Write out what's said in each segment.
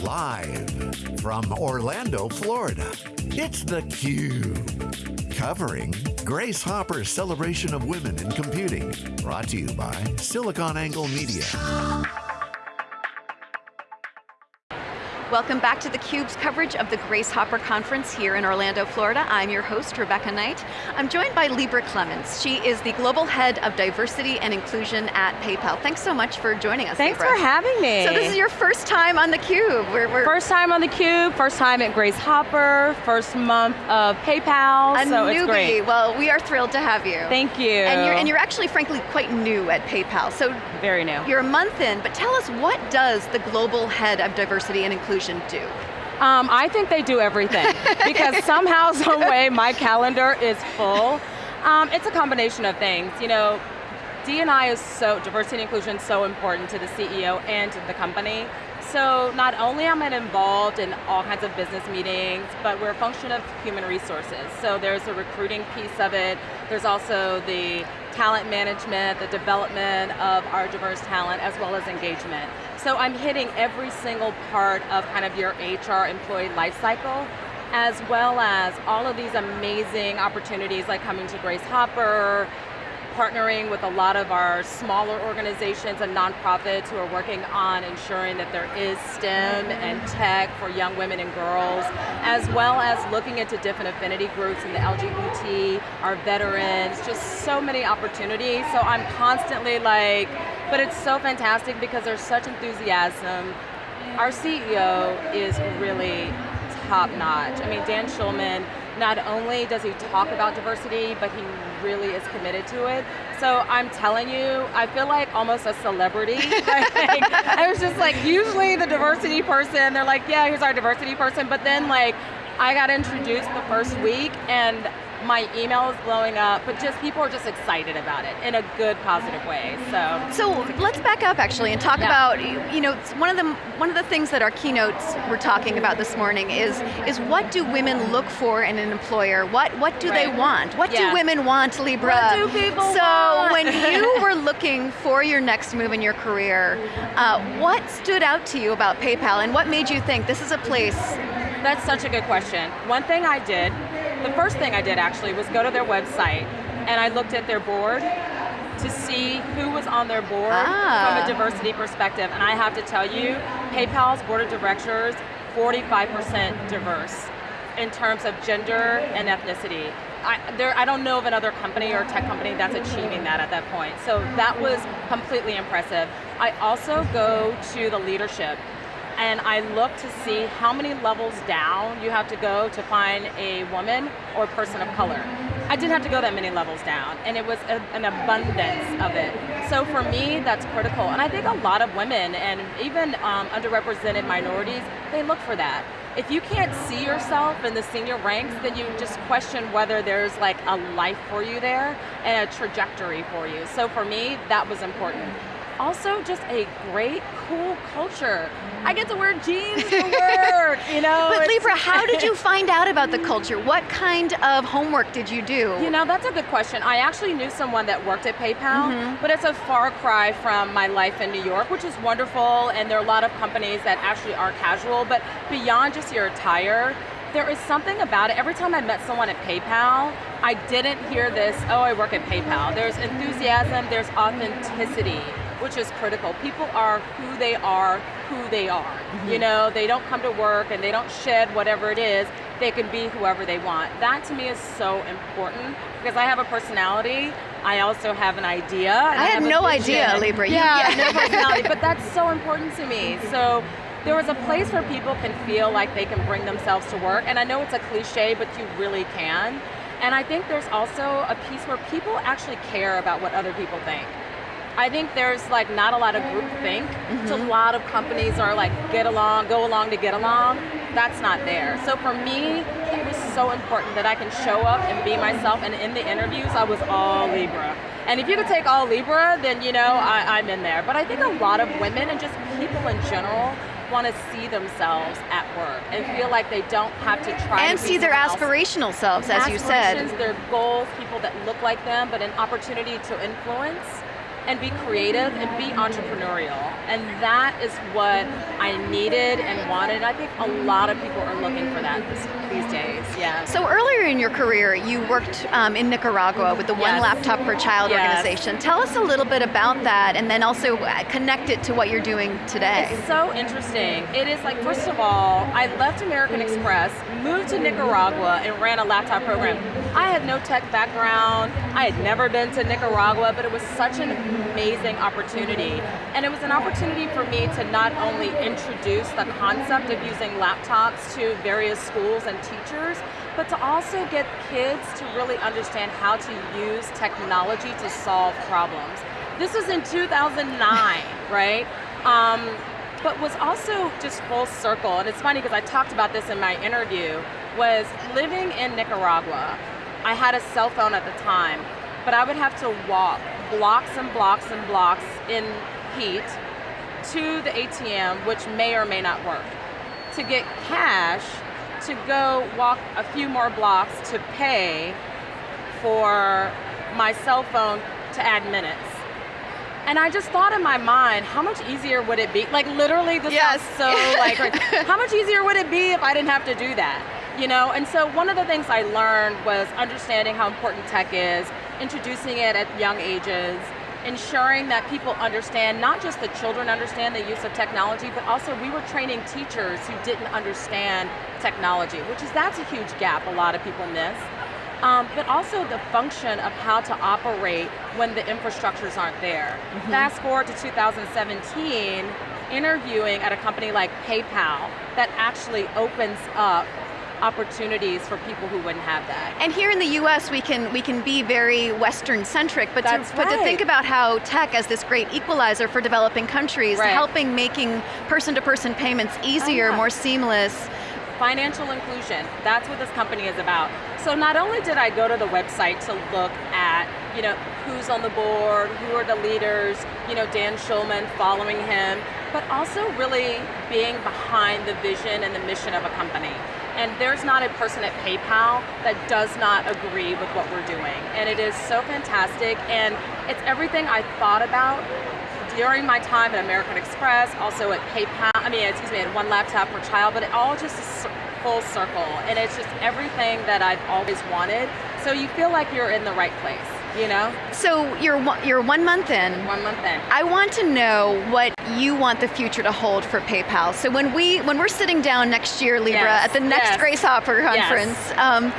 Live from Orlando, Florida, it's theCUBE. Covering Grace Hopper's celebration of women in computing. Brought to you by SiliconANGLE Media. Welcome back to theCUBE's coverage of the Grace Hopper Conference here in Orlando, Florida. I'm your host, Rebecca Knight. I'm joined by Libra Clemens. She is the Global Head of Diversity and Inclusion at PayPal. Thanks so much for joining us, Thanks Libra. for having me. So this is your first time on theCUBE. We're, we're first time on theCUBE, first time at Grace Hopper, first month of PayPal, a so newbie. it's great. Well, we are thrilled to have you. Thank you. And you're, and you're actually, frankly, quite new at PayPal. So Very new. You're a month in, but tell us, what does the Global Head of Diversity and Inclusion do? Um, I think they do everything because somehow, some way, my calendar is full. Um, it's a combination of things. You know, D&I is so, diversity and inclusion is so important to the CEO and to the company. So not only am I involved in all kinds of business meetings, but we're a function of human resources. So there's a recruiting piece of it. There's also the talent management, the development of our diverse talent, as well as engagement. So I'm hitting every single part of kind of your HR employee life cycle, as well as all of these amazing opportunities like coming to Grace Hopper, partnering with a lot of our smaller organizations and nonprofits who are working on ensuring that there is STEM and mm-hmm. tech for young women and girls, as well as looking into different affinity groups in the LGBT, our veterans, just so many opportunities. So I'm constantly like, but it's so fantastic because there's such enthusiasm. Our CEO is really top notch. I mean, Dan Schulman, not only does he talk about diversity, but he really is committed to it. So I'm telling you, I feel like almost a celebrity. I was just like, usually the diversity person, they're like, yeah, here's our diversity person, but then like, I got introduced the first week and my email is blowing up, but just people are just excited about it in a good, positive way. So, so let's back up actually and talk yeah. about you know one of the one of the things that our keynotes were talking about this morning is is what do women look for in an employer? What what do right. they want? What yeah. do women want, Libra? What do people so want? when you were looking for your next move in your career, uh, what stood out to you about PayPal, and what made you think this is a place? That's such a good question. One thing I did the first thing I did actually was go to their website and I looked at their board to see who was on their board ah. from a diversity perspective. And I have to tell you, PayPal's board of directors, 45% diverse in terms of gender and ethnicity. I, there, I don't know of another company or tech company that's achieving that at that point. So that was completely impressive. I also go to the leadership and I look to see how many levels down you have to go to find a woman or person of color. I didn't have to go that many levels down, and it was a, an abundance of it. So for me, that's critical. And I think a lot of women, and even um, underrepresented minorities, they look for that. If you can't see yourself in the senior ranks, then you just question whether there's like a life for you there and a trajectory for you. So for me, that was important also just a great, cool culture. I get to wear jeans to work, you know. But Libra, how did you find out about the culture? What kind of homework did you do? You know, that's a good question. I actually knew someone that worked at PayPal, mm -hmm. but it's a far cry from my life in New York, which is wonderful, and there are a lot of companies that actually are casual, but beyond just your attire, there is something about it. Every time I met someone at PayPal, I didn't hear this, oh, I work at PayPal. There's enthusiasm, there's authenticity which is critical. People are who they are, who they are. Mm -hmm. You know, they don't come to work and they don't shed whatever it is, they can be whoever they want. That to me is so important because I have a personality, I also have an idea. I, had no idea, Libra. Yeah, yeah. no personality, but that's so important to me. So there was a place where people can feel like they can bring themselves to work, and I know it's a cliche, but you really can. And I think there's also a piece where people actually care about what other people think. I think there's like not a lot of group think. Mm -hmm. So a lot of companies are like get along, go along to get along. That's not there. So for me, it was so important that I can show up and be myself. And in the interviews, I was all Libra. And if you could take all Libra, then you know I, I'm in there. But I think a lot of women and just people in general want to see themselves at work and feel like they don't have to try and to see their aspirational else. selves, as you said. Their goals, people that look like them, but an opportunity to influence and be creative and be entrepreneurial. And that is what I needed and wanted. I think a lot of people are looking for that these days, yeah. So earlier in your career, you worked um, in Nicaragua with the yes. One Laptop Per Child yes. organization. Tell us a little bit about that and then also uh, connect it to what you're doing today. It's so interesting. It is like, first of all, I left American Express, moved to Nicaragua and ran a laptop program. I had no tech background, I had never been to Nicaragua, but it was such an amazing opportunity. And it was an opportunity for me to not only introduce the concept of using laptops to various schools and teachers, but to also get kids to really understand how to use technology to solve problems. This was in 2009, right? Um, but was also just full circle, and it's funny because I talked about this in my interview, was living in Nicaragua, I had a cell phone at the time, but I would have to walk blocks and blocks and blocks in heat to the ATM, which may or may not work. To get cash, to go walk a few more blocks to pay for my cell phone to add minutes. And I just thought in my mind, how much easier would it be? Like literally, this yes. sounds so like, how much easier would it be if I didn't have to do that? You know, and so one of the things I learned was understanding how important tech is, introducing it at young ages, ensuring that people understand, not just the children understand the use of technology, but also we were training teachers who didn't understand technology, which is, that's a huge gap a lot of people miss. Um, but also the function of how to operate when the infrastructures aren't there. Mm -hmm. Fast forward to 2017, interviewing at a company like PayPal that actually opens up opportunities for people who wouldn't have that. And here in the US, we can we can be very Western centric, but, to, right. but to think about how tech as this great equalizer for developing countries, right. helping making person-to-person -person payments easier, oh, yeah. more seamless. Financial inclusion, that's what this company is about. So not only did I go to the website to look at, you know, who's on the board, who are the leaders, you know, Dan Schulman, following him, but also really being behind the vision and the mission of a company. And there's not a person at PayPal that does not agree with what we're doing. And it is so fantastic. And it's everything I thought about during my time at American Express, also at PayPal, I mean, excuse me, at One Laptop per Child, but it all just is full circle. And it's just everything that I've always wanted. So you feel like you're in the right place you know? So you're one, you're one month in. One month in. I want to know what you want the future to hold for PayPal. So when we when we're sitting down next year, Libra, yes. at the next yes. Grace Hopper conference, yes. um,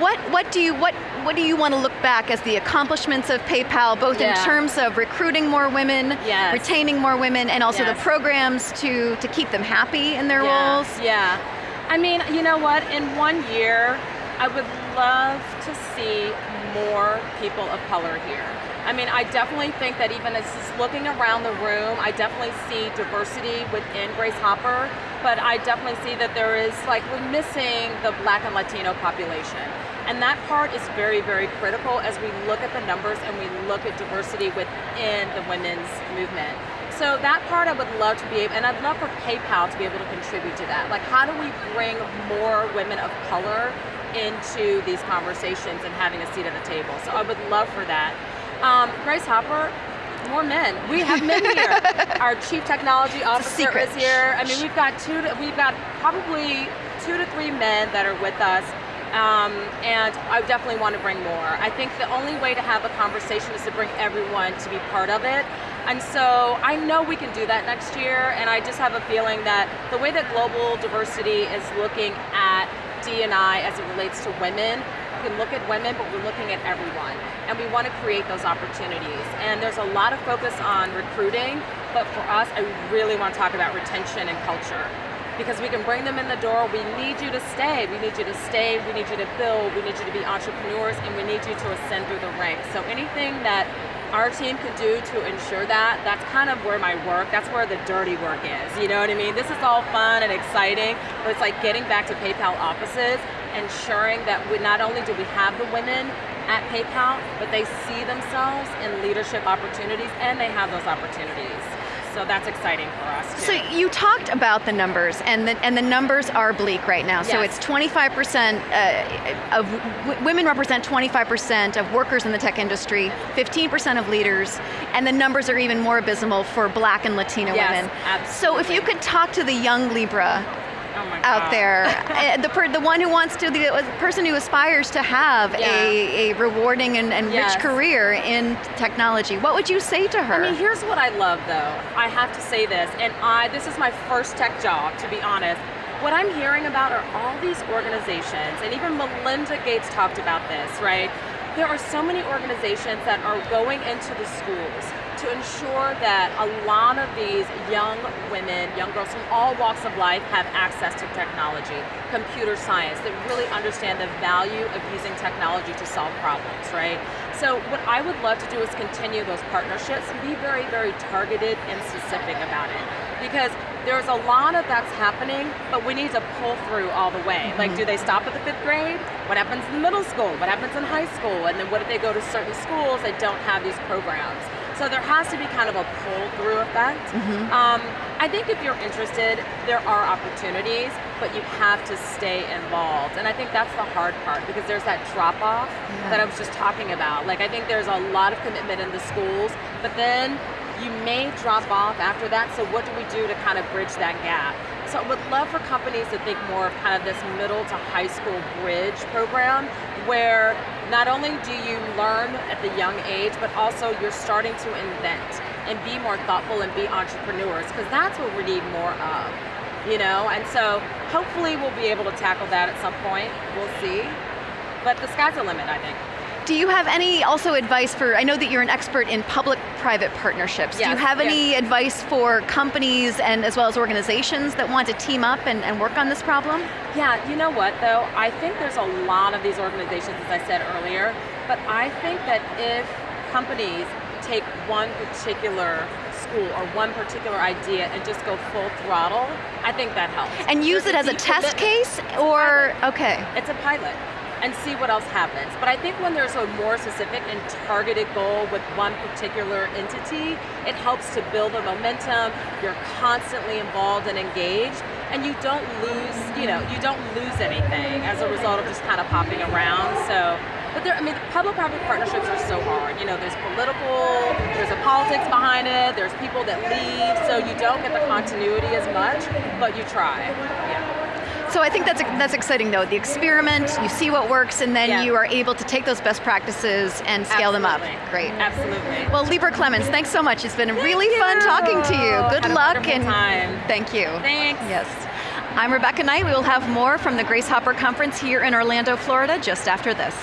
what what do you what what do you want to look back as the accomplishments of PayPal, both yeah. in terms of recruiting more women, yes. retaining more women, and also the programs to to keep them happy in their yeah. roles? Yeah. I mean, you know what? In one year, I would love to see more people of color here. I mean, I definitely think that even as just looking around the room, I definitely see diversity within Grace Hopper, but I definitely see that there is, like, we're missing the black and Latino population. And that part is very, very critical as we look at the numbers and we look at diversity within the women's movement. So that part I would love to be able, and I'd love for PayPal to be able to contribute to that. Like how do we bring more women of color into these conversations and having a seat at the table. So I would love for that. Um, Grace Hopper, more men. We have men here. Our chief technology officer is here. I mean, we've got two. To, we've got probably two to three men that are with us. Um, and I definitely want to bring more. I think the only way to have a conversation is to bring everyone to be part of it. And so I know we can do that next year, and I just have a feeling that the way that global diversity is looking at D&I as it relates to women. We can look at women, but we're looking at everyone. And we want to create those opportunities. And there's a lot of focus on recruiting, but for us, I really want to talk about retention and culture. Because we can bring them in the door, we need you to stay. We need you to stay, we need you to build, we need you to be entrepreneurs, and we need you to ascend through the ranks. So anything that our team can do to ensure that, that's kind of where my work, that's where the dirty work is, you know what I mean? This is all fun and exciting, but it's like getting back to PayPal offices, ensuring that we, not only do we have the women at PayPal, but they see themselves in leadership opportunities and they have those opportunities. So that's exciting for us too. So you talked about the numbers, and the, and the numbers are bleak right now. So it's 25% uh, of w- women represent 25% of workers in the tech industry, 15% of leaders, and the numbers are even more abysmal for Black and Latino Yes, women. So if you could talk to the young Libra oh out there, uh, the per, the one who wants to, the person who aspires to have Yeah. a, a rewarding and, and Yes. rich career in technology, what would you say to her? I mean, here's what I love though. I have to say this, and I this is my first tech job, to be honest. What I'm hearing about are all these organizations, and even Melinda Gates talked about this, right? There are so many organizations that are going into the schools to ensure that a lot of these young women, young girls from all walks of life have access to technology, computer science, that really understand the value of using technology to solve problems, right? So what I would love to do is continue those partnerships and be very, very targeted and specific about it. Because there's a lot of that's happening, but we need to pull through all the way. Like, do mm-hmm. they stop at the fifth grade? What happens in middle school? What happens in high school? And then what if they go to certain schools that don't have these programs? So there has to be kind of a pull-through effect. Um, I think if you're interested, there are opportunities, but you have to stay involved. And I think that's the hard part because there's that drop-off that I was just talking about. Like I think there's a lot of commitment in the schools, but then you may drop off after that. So what do we do to kind of bridge that gap? So I would love for companies to think more of kind of this middle to high school bridge program where not only do you learn at the young age, but also you're starting to invent and be more thoughtful and be entrepreneurs because that's what we need more of, you know? And so hopefully we'll be able to tackle that at some point. We'll see. But the sky's the limit, I think. Do you have any also advice for, I know that you're an expert in public-private partnerships. Do you Yes, have yes. any advice for companies and as well as organizations that want to team up and, and work on this problem? Yeah, you know what though? I think there's a lot of these organizations, as I said earlier, but I think that if companies take one particular school or one particular idea and just go full throttle, I think that helps. And use There's it as a test commitment. case or, okay. It's a pilot and see what else happens. But I think when there's a more specific and targeted goal with one particular entity, it helps to build the momentum. You're constantly involved and engaged, and you don't lose, you know, you don't lose anything as a result of just kind of popping around. So. But there, I mean, public-private partnerships are so hard. You know, there's political, there's a politics behind it, there's people that leave, so you don't get the continuity as much, but you try. Yeah. So I think that's that's exciting though. The experiment, you see what works, and then Yeah. you are able to take those best practices and scale them up. Great. Absolutely. Well, Libra Clemens, thanks so much. It's been really Thank fun talking to you. Good Had luck and time. thank you. Thanks. Yes. I'm Rebecca Knight. We will have more from the Grace Hopper Conference here in Orlando, Florida, just after this.